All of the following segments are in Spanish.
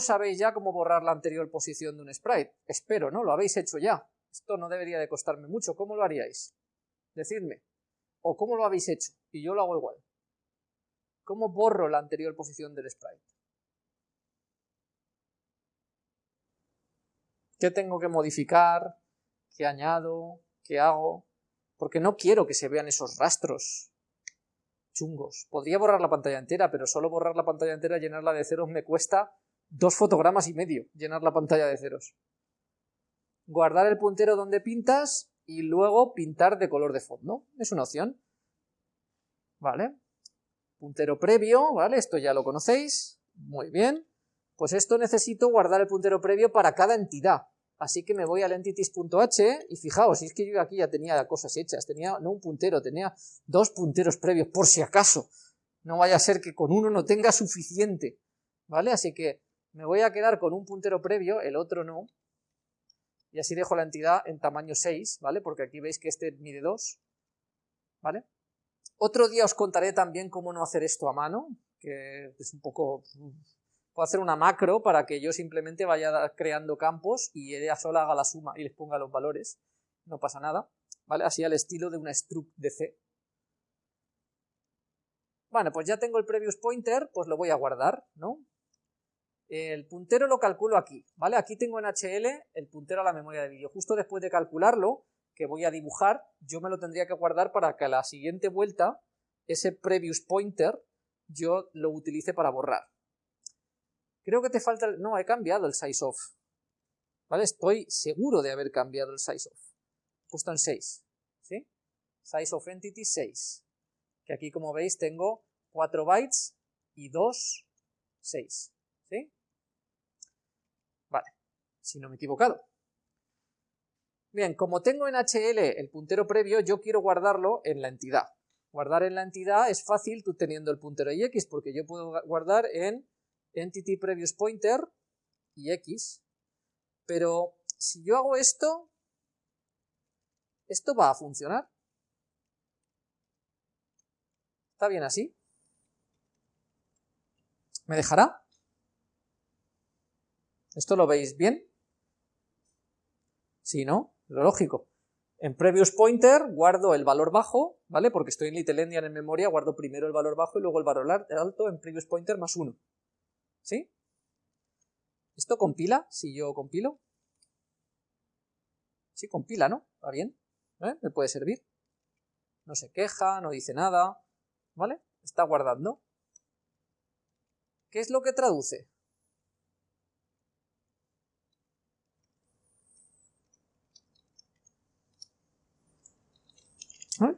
Sabéis ya cómo borrar la anterior posición de un sprite. Espero, ¿no? Lo habéis hecho ya. Esto no debería de costarme mucho. ¿Cómo lo haríais? Decidme. ¿O cómo lo habéis hecho? Y yo lo hago igual. ¿Cómo borro la anterior posición del sprite? ¿Qué tengo que modificar? ¿Qué añado? ¿Qué hago? Porque no quiero que se vean esos rastros chungos. Podría borrar la pantalla entera, pero solo borrar la pantalla entera, llenarla de ceros, me cuesta dos fotogramas y medio llenar la pantalla de ceros. Guardar el puntero donde pintas y luego pintar de color de fondo. Es una opción. Vale. Puntero previo, ¿vale? Esto ya lo conocéis. Muy bien. Pues esto necesito guardar el puntero previo para cada entidad. Así que me voy al entities.h y fijaos, es que yo aquí ya tenía cosas hechas, tenía no un puntero, tenía dos punteros previos, por si acaso. No vaya a ser que con uno no tenga suficiente, ¿vale? Así que me voy a quedar con un puntero previo, el otro no, y así dejo la entidad en tamaño 6, ¿vale? Porque aquí veis que este mide 2, ¿vale? Otro día os contaré también cómo no hacer esto a mano, que es un poco... Puedo hacer una macro para que yo simplemente vaya creando campos y ella sola haga la suma y les ponga los valores, no pasa nada, ¿vale? Así al estilo de una struct de C. Bueno, pues ya tengo el previous pointer, pues lo voy a guardar, ¿no? El puntero lo calculo aquí, ¿vale? Aquí tengo en HL el puntero a la memoria de vídeo. Justo después de calcularlo, que voy a dibujar, yo me lo tendría que guardar para que a la siguiente vuelta, ese previous pointer, yo lo utilice para borrar. Creo que te falta... El... No, he cambiado el size of. ¿Vale? Estoy seguro de haber cambiado el size of. Puesto en 6. ¿Sí? Size of entity 6. Que aquí, como veis, tengo 4 bytes y 2, 6. ¿Sí? Vale. Si no me he equivocado. Bien, como tengo en HL el puntero previo, yo quiero guardarlo en la entidad. Guardar en la entidad es fácil tú teniendo el puntero y x, porque yo puedo guardar en entity previous pointer y x, pero si yo hago esto, ¿esto va a funcionar? ¿Está bien así? ¿Me dejará? ¿Esto lo veis bien? Si no, lo lógico. En previous pointer guardo el valor bajo, ¿vale? Porque estoy en little endian en memoria, guardo primero el valor bajo y luego el valor alto en previous pointer más 1. ¿Sí? ¿Esto compila? Si yo compilo. Sí, compila, ¿no? ¿Va bien? ¿Eh? ¿Me puede servir? No se queja, no dice nada, ¿vale? Está guardando. ¿Qué es lo que traduce?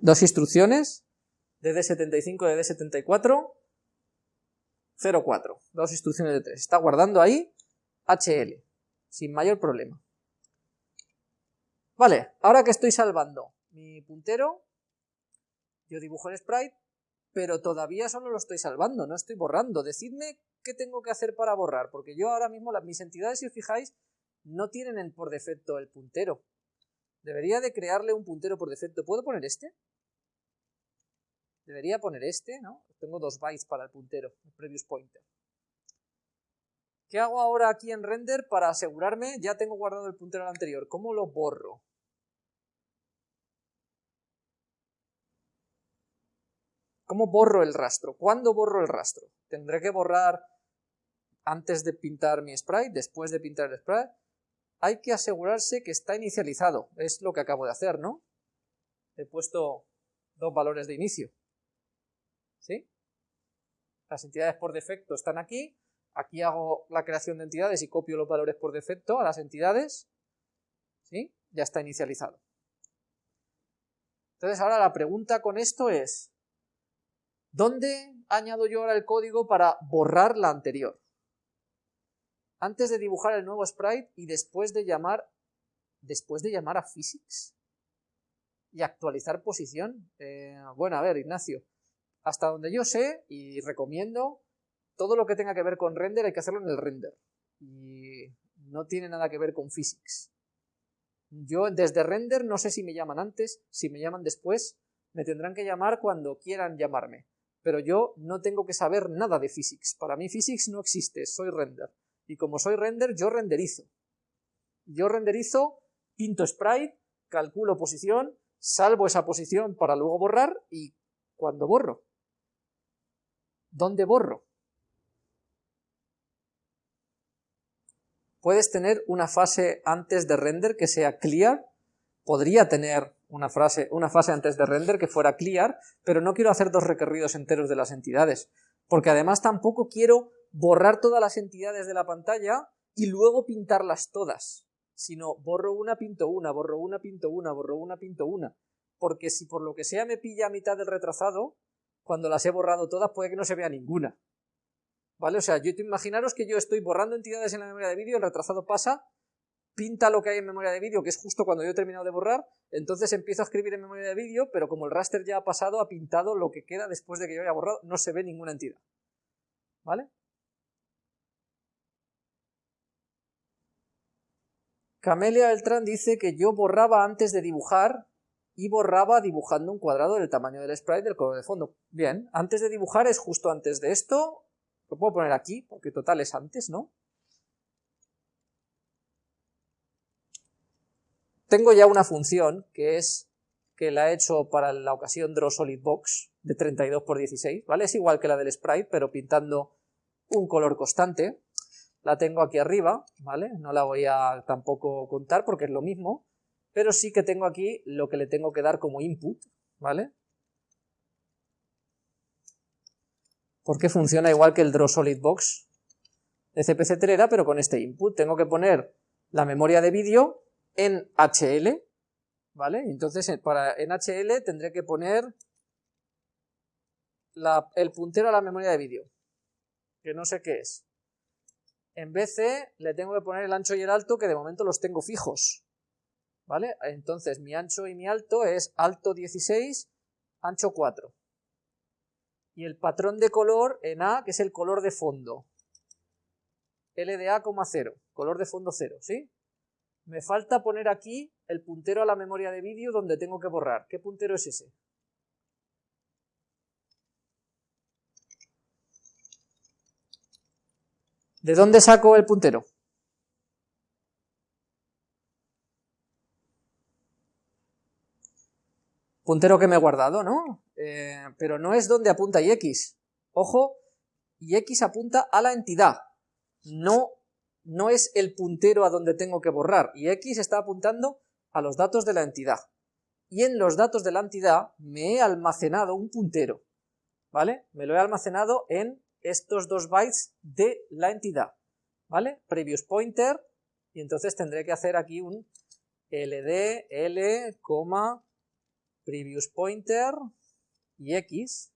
Dos instrucciones, DD75 y DD74, 04, dos instrucciones de 3. Está guardando ahí HL, sin mayor problema. Vale, ahora que estoy salvando mi puntero, yo dibujo el sprite, pero todavía solo lo estoy salvando, no estoy borrando. Decidme qué tengo que hacer para borrar, porque yo ahora mismo, las, mis entidades, si os fijáis, no tienen por defecto el puntero. Debería de crearle un puntero por defecto. ¿Puedo poner este? Debería poner este, ¿no? Tengo dos bytes para el puntero, el previous pointer. ¿Qué hago ahora aquí en render para asegurarme? Ya tengo guardado el puntero anterior. ¿Cómo lo borro? ¿Cómo borro el rastro? ¿Cuándo borro el rastro? ¿Tendré que borrar antes de pintar mi sprite? ¿Después de pintar el sprite? Hay que asegurarse que está inicializado. Es lo que acabo de hacer, ¿no? He puesto dos valores de inicio. ¿sí? Las entidades por defecto están aquí, aquí hago la creación de entidades y copio los valores por defecto a las entidades, ¿sí? Ya está inicializado. Entonces ahora la pregunta con esto es, ¿dónde añado yo ahora el código para borrar la anterior? Antes de dibujar el nuevo sprite y después de llamar, después de llamar a physics y actualizar posición. Eh, bueno, a ver, Ignacio, hasta donde yo sé y recomiendo, todo lo que tenga que ver con render hay que hacerlo en el render. Y no tiene nada que ver con physics. Yo desde render no sé si me llaman antes, si me llaman después, me tendrán que llamar cuando quieran llamarme. Pero yo no tengo que saber nada de physics. Para mí physics no existe, soy render. Y como soy render, yo renderizo. Yo renderizo, pinto sprite, calculo posición, salvo esa posición para luego borrar y cuando borro. ¿Dónde borro? Puedes tener una fase antes de render que sea clear, podría tener una, frase, una fase antes de render que fuera clear, pero no quiero hacer dos recorridos enteros de las entidades, porque además tampoco quiero borrar todas las entidades de la pantalla y luego pintarlas todas, sino borro una, pinto una, borro una, pinto una, borro una, pinto una, porque si por lo que sea me pilla a mitad del retrasado, cuando las he borrado todas puede que no se vea ninguna. ¿Vale? O sea, yo imaginaros que yo estoy borrando entidades en la memoria de vídeo, el retrasado pasa, pinta lo que hay en memoria de vídeo, que es justo cuando yo he terminado de borrar, entonces empiezo a escribir en memoria de vídeo, pero como el raster ya ha pasado, ha pintado lo que queda después de que yo haya borrado, no se ve ninguna entidad. ¿Vale? Camelia Beltrán dice que yo borraba antes de dibujar y borraba dibujando un cuadrado del tamaño del sprite del color de fondo. Bien, antes de dibujar es justo antes de esto, lo puedo poner aquí, porque total es antes, ¿no? Tengo ya una función que es que la he hecho para la ocasión Draw Solid Box de 32 por 16, ¿vale? Es igual que la del sprite, pero pintando un color constante. La tengo aquí arriba, ¿vale? No la voy a tampoco contar porque es lo mismo, pero sí que tengo aquí lo que le tengo que dar como input, ¿vale? Porque funciona igual que el Draw Solid Box de CPC Telera, pero con este input. Tengo que poner la memoria de vídeo en HL, ¿vale? Entonces para, en HL tendré que poner el puntero a la memoria de vídeo, que no sé qué es. En BC le tengo que poner el ancho y el alto, que de momento los tengo fijos, ¿vale? Entonces mi ancho y mi alto es alto 16, ancho 4. Y el patrón de color en A, que es el color de fondo. LDA, 0, color de fondo 0, ¿sí? Me falta poner aquí el puntero a la memoria de vídeo donde tengo que borrar. ¿Qué puntero es ese? ¿De dónde saco el puntero? Puntero que me he guardado, ¿no? Eh, pero no es donde apunta X. Ojo, X apunta a la entidad, no no es el puntero a donde tengo que borrar, y X está apuntando a los datos de la entidad. Y en los datos de la entidad me he almacenado un puntero, ¿vale? Me lo he almacenado en estos dos bytes de la entidad, ¿vale? Previous pointer, y entonces tendré que hacer aquí un ld, l, previous pointer, y x,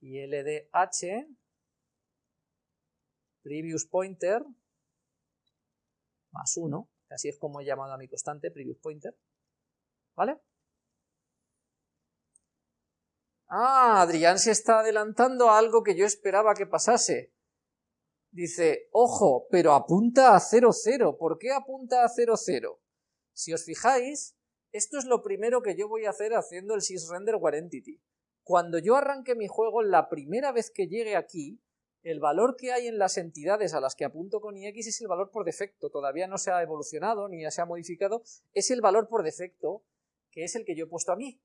y ldh, previous pointer, más 1, así es como he llamado a mi constante, previous pointer, ¿vale? Ah, Adrián se está adelantando a algo que yo esperaba que pasase. Dice, ojo, pero apunta a 0, 0. ¿Por qué apunta a 0, 0? Si os fijáis, esto es lo primero que yo voy a hacer haciendo el sysrender entity. Cuando yo arranque mi juego, la primera vez que llegue aquí, el valor que hay en las entidades a las que apunto con IX es el valor por defecto, todavía no se ha evolucionado ni se ha modificado, es el valor por defecto, que es el que yo he puesto aquí.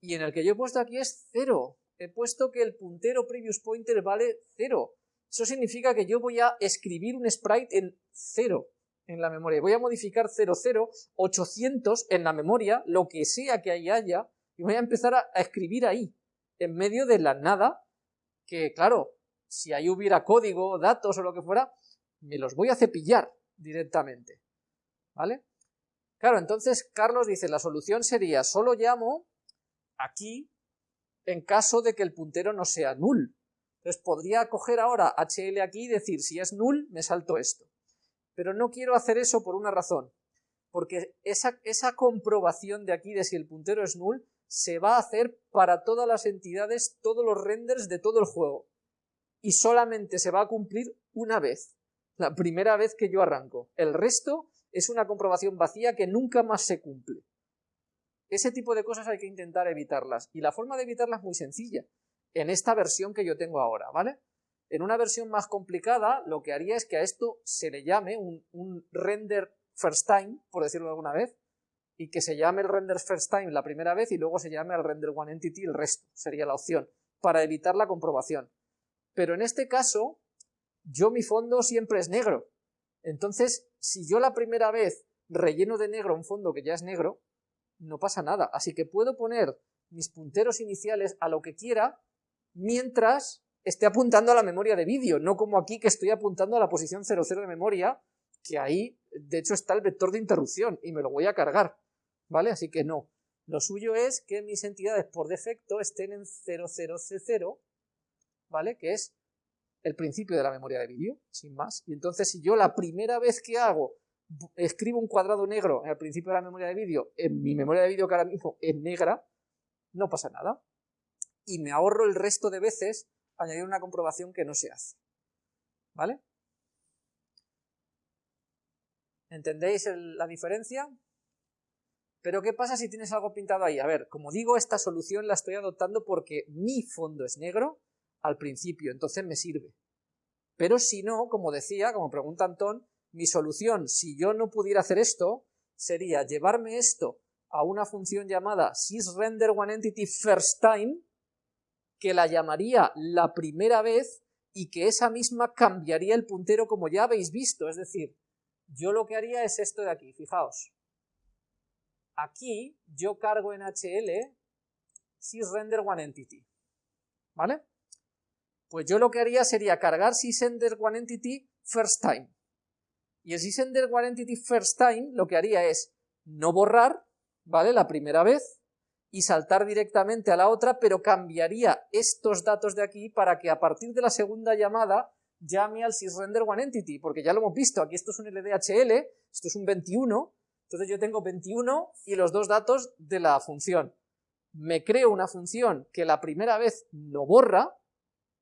Y en el que yo he puesto aquí es 0. He puesto que el puntero previous pointer vale 0. Eso significa que yo voy a escribir un sprite en 0 en la memoria. Voy a modificar 00, 800 en la memoria, lo que sea que ahí haya, y voy a empezar a escribir ahí, en medio de la nada, que claro, si ahí hubiera código, datos o lo que fuera, me los voy a cepillar directamente. ¿Vale? Claro, entonces Carlos dice, la solución sería, solo llamo aquí en caso de que el puntero no sea null. Entonces podría coger ahora HL aquí y decir, si es null, me salto esto. Pero no quiero hacer eso por una razón, porque esa, esa comprobación de aquí de si el puntero es null se va a hacer para todas las entidades, todos los renders de todo el juego y solamente se va a cumplir una vez, la primera vez que yo arranco. El resto es una comprobación vacía que nunca más se cumple. Ese tipo de cosas hay que intentar evitarlas, y la forma de evitarlas es muy sencilla, en esta versión que yo tengo ahora, ¿vale? En una versión más complicada, lo que haría es que a esto se le llame un, un render first time, por decirlo alguna vez, y que se llame el render first time la primera vez y luego se llame el render one entity el resto, sería la opción, para evitar la comprobación. Pero en este caso, yo mi fondo siempre es negro. Entonces, si yo la primera vez relleno de negro un fondo que ya es negro, no pasa nada. Así que puedo poner mis punteros iniciales a lo que quiera mientras esté apuntando a la memoria de vídeo, no como aquí que estoy apuntando a la posición 00 de memoria, que ahí de hecho está el vector de interrupción y me lo voy a cargar. ¿vale? Así que no. Lo suyo es que mis entidades por defecto estén en 00C0, ¿vale? Que es el principio de la memoria de vídeo, sin más. Y entonces si yo la primera vez que hago escribo un cuadrado negro el principio de la memoria de vídeo, en mi memoria de vídeo que ahora mismo es negra, no pasa nada. Y me ahorro el resto de veces añadir una comprobación que no se hace. ¿Vale? ¿Entendéis la diferencia? Pero ¿qué pasa si tienes algo pintado ahí? A ver, como digo, esta solución la estoy adoptando porque mi fondo es negro al principio, entonces me sirve. Pero si no, como decía, como pregunta Antón, mi solución, si yo no pudiera hacer esto, sería llevarme esto a una función llamada sysRenderOneEntityFirstTime, first time, que la llamaría la primera vez y que esa misma cambiaría el puntero como ya habéis visto, es decir, yo lo que haría es esto de aquí, fijaos, aquí yo cargo en HL sysRenderOneEntity, ¿vale? Pues yo lo que haría sería cargar sysRenderOneEntity first time. Y el sysRenderOneEntity first time lo que haría es no borrar, ¿vale? La primera vez y saltar directamente a la otra, pero cambiaría estos datos de aquí para que a partir de la segunda llamada llame al sysRenderOneEntity, porque ya lo hemos visto, aquí esto es un LDHL, esto es un 21, entonces yo tengo 21 y los dos datos de la función. Me creo una función que la primera vez no borra,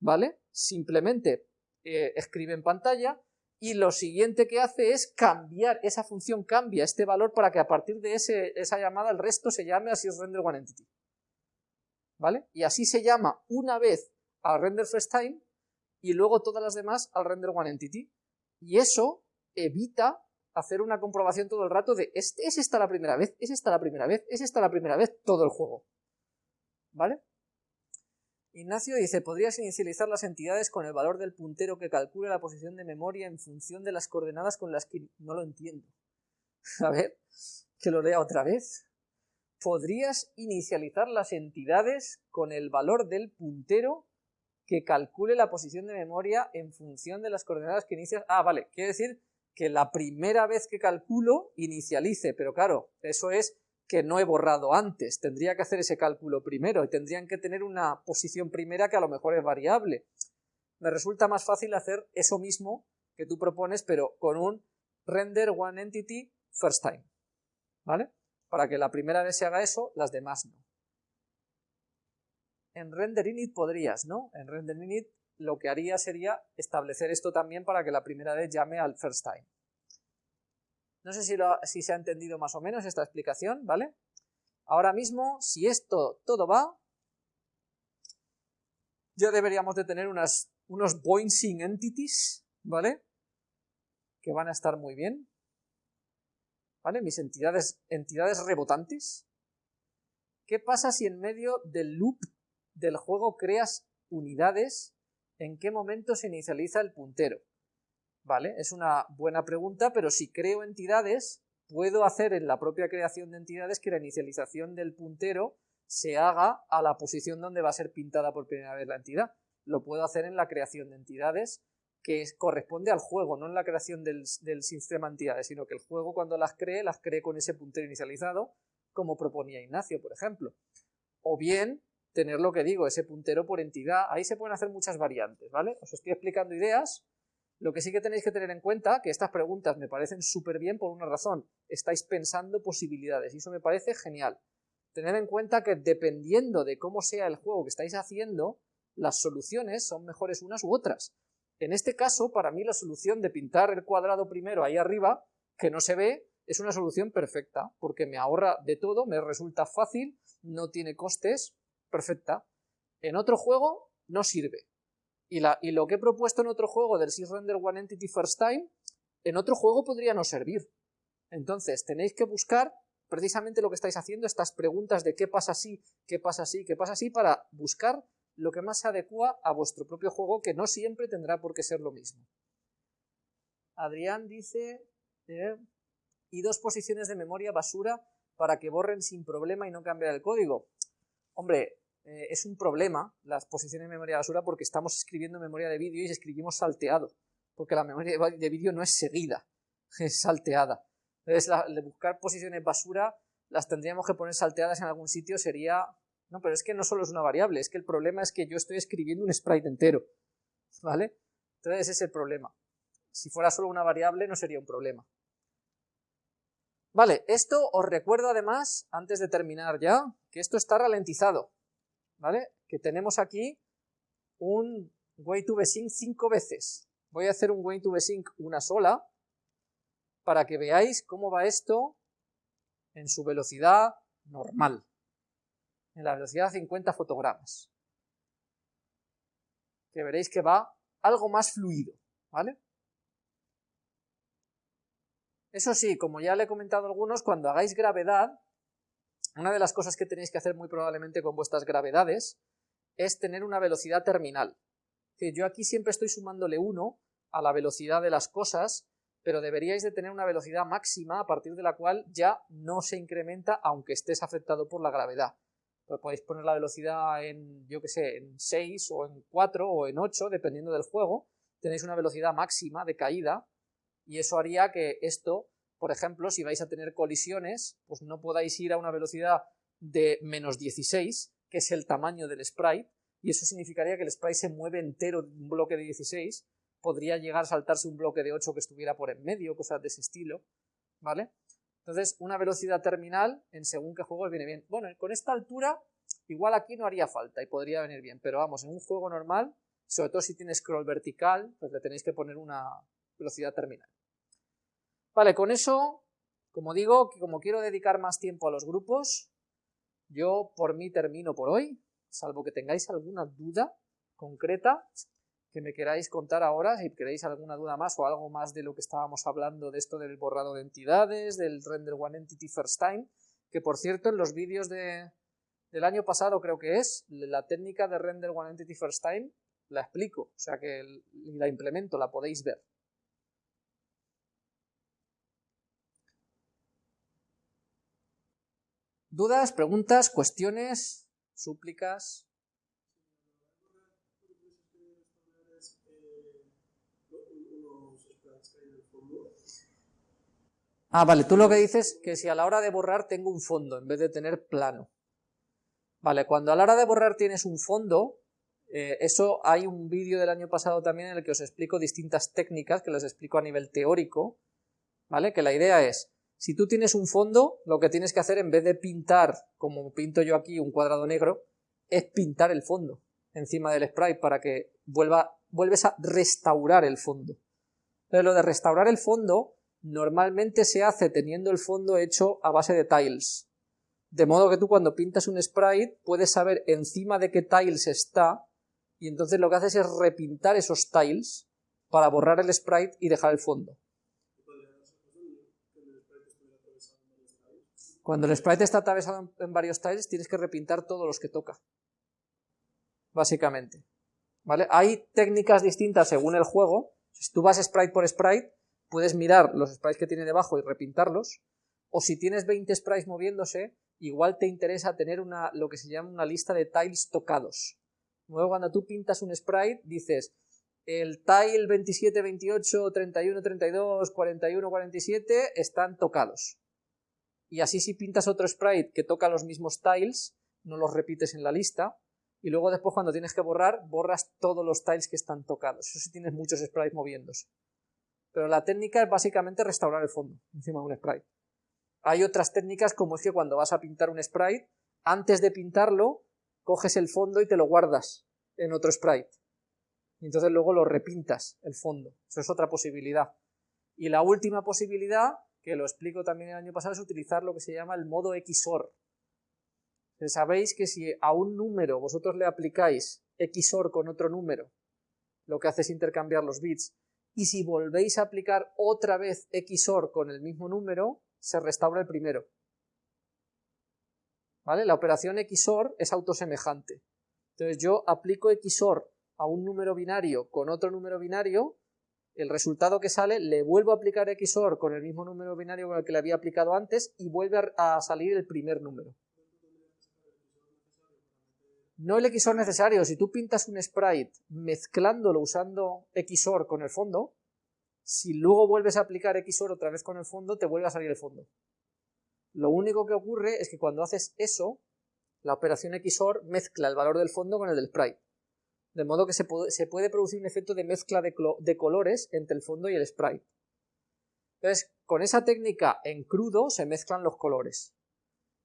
¿vale? Simplemente eh, escribe en pantalla y lo siguiente que hace es cambiar, esa función cambia este valor para que a partir de ese, esa llamada el resto se llame así es render one entity. ¿Vale? Y así se llama una vez al render first time y luego todas las demás al render one entity. Y eso evita hacer una comprobación todo el rato de ¿es, ¿es esta la primera vez? ¿es esta la primera vez? ¿es esta la primera vez? todo el juego. ¿Vale? Ignacio dice, podrías inicializar las entidades con el valor del puntero que calcule la posición de memoria en función de las coordenadas con las que... No lo entiendo. A ver, que lo lea otra vez. Podrías inicializar las entidades con el valor del puntero que calcule la posición de memoria en función de las coordenadas que inicias... Ah, vale, quiere decir que la primera vez que calculo inicialice, pero claro, eso es que no he borrado antes, tendría que hacer ese cálculo primero y tendrían que tener una posición primera que a lo mejor es variable. Me resulta más fácil hacer eso mismo que tú propones, pero con un render one entity first time, ¿vale? Para que la primera vez se haga eso, las demás no. En render init podrías, ¿no? En render init lo que haría sería establecer esto también para que la primera vez llame al first time. No sé si, se ha entendido más o menos esta explicación, ¿vale? Ahora mismo, si esto todo va, ya deberíamos de tener unas, unos bouncing entities, ¿vale? Que van a estar muy bien. ¿Vale? Mis entidades, entidades rebotantes. ¿Qué pasa si en medio del loop del juego creas unidades? ¿En qué momento se inicializa el puntero? ¿Vale? Es una buena pregunta, pero si creo entidades, puedo hacer en la propia creación de entidades que la inicialización del puntero se haga a la posición donde va a ser pintada por primera vez la entidad. Lo puedo hacer en la creación de entidades que corresponde al juego, no en la creación del, sistema de entidades, sino que el juego cuando las cree, las cree con ese puntero inicializado, como proponía Ignacio, por ejemplo. O bien tener lo que digo, ese puntero por entidad, ahí se pueden hacer muchas variantes, ¿vale? Os estoy explicando ideas, lo que sí que tenéis que tener en cuenta, que estas preguntas me parecen súper bien por una razón, estáis pensando posibilidades y eso me parece genial. Tener en cuenta que dependiendo de cómo sea el juego que estáis haciendo, las soluciones son mejores unas u otras. En este caso, para mí la solución de pintar el cuadrado primero ahí arriba, que no se ve, es una solución perfecta, porque me ahorra de todo, me resulta fácil, no tiene costes, perfecta. En otro juego no sirve, Y, lo que he propuesto en otro juego del sysrender one entity first time, en otro juego podría no servir. Entonces, tenéis que buscar precisamente lo que estáis haciendo, estas preguntas de qué pasa si, qué pasa si, qué pasa si, para buscar lo que más se adecua a vuestro propio juego, que no siempre tendrá por qué ser lo mismo. Adrián dice, eh, y dos posiciones de memoria basura para que borren sin problema y no cambiar el código. Hombre, eh, es un problema las posiciones de memoria basura porque estamos escribiendo memoria de vídeo y escribimos salteado, porque la memoria de vídeo no es seguida, es salteada. Entonces, la, de buscar posiciones basura las tendríamos que poner salteadas en algún sitio, sería no, pero es que no solo es una variable, es que el problema es que yo estoy escribiendo un sprite entero, ¿vale? Entonces ese es el problema. Si fuera solo una variable no sería un problema. Vale, esto os recuerdo además, antes de terminar ya, que esto está ralentizado, ¿vale? Que tenemos aquí un way to sync cinco veces. Voy a hacer un way to sync una sola, para que veáis cómo va esto en su velocidad normal en la velocidad de 50 fotogramas. Que veréis que va algo más fluido, ¿vale? Eso sí, como ya le he comentado a algunos, cuando hagáis gravedad, una de las cosas que tenéis que hacer muy probablemente con vuestras gravedades es tener una velocidad terminal. yo aquí siempre estoy sumándole 1 a la velocidad de las cosas, pero deberíais de tener una velocidad máxima a partir de la cual ya no se incrementa aunque estés afectado por la gravedad. Pues podéis poner la velocidad en, yo que sé, en 6 o en 4 o en 8, dependiendo del juego, tenéis una velocidad máxima de caída y eso haría que esto, por ejemplo, si vais a tener colisiones, pues no podáis ir a una velocidad de menos 16, que es el tamaño del sprite, y eso significaría que el sprite se mueve entero de un bloque de 16, podría llegar a saltarse un bloque de 8 que estuviera por en medio, cosas de ese estilo, ¿vale? Entonces, una velocidad terminal en según qué juegos viene bien. Bueno, con esta altura, igual aquí no haría falta y podría venir bien, pero vamos, en un juego normal, sobre todo si tiene scroll vertical, pues le tenéis que poner una velocidad terminal. Vale, con eso, como digo, como quiero dedicar más tiempo a los grupos, yo por mí termino por hoy, salvo que tengáis alguna duda concreta, que me queráis contar ahora, si queréis alguna duda más o algo más de lo que estábamos hablando de esto del borrado de entidades, del render one entity first time, que por cierto en los vídeos de, del año pasado creo que es, la técnica de render one entity first time la explico, o sea que la implemento, la podéis ver. ¿Dudas, preguntas, cuestiones, súplicas? Ah, vale, tú lo que dices que si a la hora de borrar tengo un fondo en vez de tener plano. Vale, cuando a la hora de borrar tienes un fondo, eh, eso hay un vídeo del año pasado también en el que os explico distintas técnicas, que las explico a nivel teórico, ¿vale? Que la idea es, si tú tienes un fondo, lo que tienes que hacer en vez de pintar, como pinto yo aquí, un cuadrado negro, es pintar el fondo encima del sprite para que vuelva, vuelves a restaurar el fondo. Entonces lo de restaurar el fondo normalmente se hace teniendo el fondo hecho a base de tiles. De modo que tú cuando pintas un sprite puedes saber encima de qué tiles está y entonces lo que haces es repintar esos tiles para borrar el sprite y dejar el fondo. Cuando el sprite está atravesado en varios tiles tienes que repintar todos los que toca. Básicamente. ¿Vale? Hay técnicas distintas según el juego. Si tú vas sprite por sprite, puedes mirar los sprites que tiene debajo y repintarlos, o si tienes 20 sprites moviéndose, igual te interesa tener una, lo que se llama una lista de tiles tocados. Luego cuando tú pintas un sprite, dices, el tile 27, 28, 31, 32, 41, 47 están tocados. Y así si pintas otro sprite que toca los mismos tiles, no los repites en la lista, y luego después cuando tienes que borrar, borras todos los tiles que están tocados. Eso si tienes muchos sprites moviéndose. Pero la técnica es básicamente restaurar el fondo encima de un sprite. Hay otras técnicas como es que cuando vas a pintar un sprite, antes de pintarlo, coges el fondo y te lo guardas en otro sprite. Y entonces luego lo repintas, el fondo. Eso es otra posibilidad. Y la última posibilidad, que lo explico también el año pasado, es utilizar lo que se llama el modo XOR. Sabéis que si a un número vosotros le aplicáis XOR con otro número lo que hace es intercambiar los bits. Y si volvéis a aplicar otra vez XOR con el mismo número, se restaura el primero. ¿Vale? La operación XOR es autosemejante. Entonces yo aplico XOR a un número binario con otro número binario, el resultado que sale le vuelvo a aplicar XOR con el mismo número binario con el que le había aplicado antes y vuelve a salir el primer número. No el XOR necesario, si tú pintas un sprite mezclándolo usando XOR con el fondo, si luego vuelves a aplicar XOR otra vez con el fondo, te vuelve a salir el fondo. Lo único que ocurre es que cuando haces eso, la operación XOR mezcla el valor del fondo con el del sprite. De modo que se puede, producir un efecto de mezcla de, de colores entre el fondo y el sprite. Entonces, con esa técnica en crudo se mezclan los colores.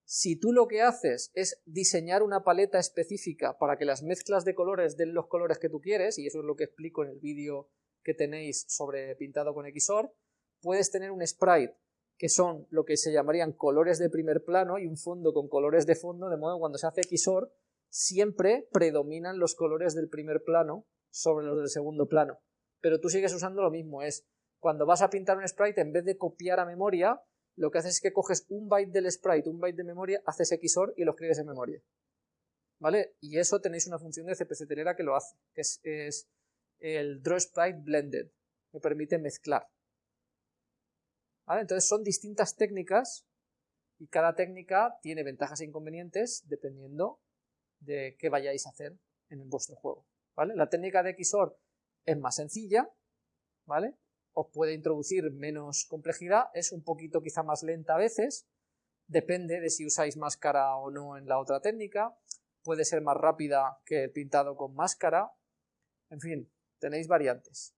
Si tú lo que haces es diseñar una paleta específica para que las mezclas de colores den los colores que tú quieres, y eso es lo que explico en el vídeo que tenéis sobre pintado con XOR, puedes tener un sprite que son lo que se llamarían colores de primer plano y un fondo con colores de fondo, de modo que cuando se hace XOR siempre predominan los colores del primer plano sobre los del segundo plano. Pero tú sigues usando lo mismo, es cuando vas a pintar un sprite, en vez de copiar a memoria, lo que haces es que coges un byte del sprite, un byte de memoria, haces XOR y lo escribes en memoria. ¿Vale? Y eso tenéis una función de CPC telera que lo hace, que es, el Draw Sprite Blended, que permite mezclar. ¿Vale? Entonces son distintas técnicas y cada técnica tiene ventajas e inconvenientes dependiendo de qué vayáis a hacer en vuestro juego. ¿Vale? La técnica de XOR es más sencilla, ¿vale? os puede introducir menos complejidad, es un poquito quizá más lenta a veces, depende de si usáis máscara o no en la otra técnica, puede ser más rápida que el pintado con máscara, en fin, tenéis variantes.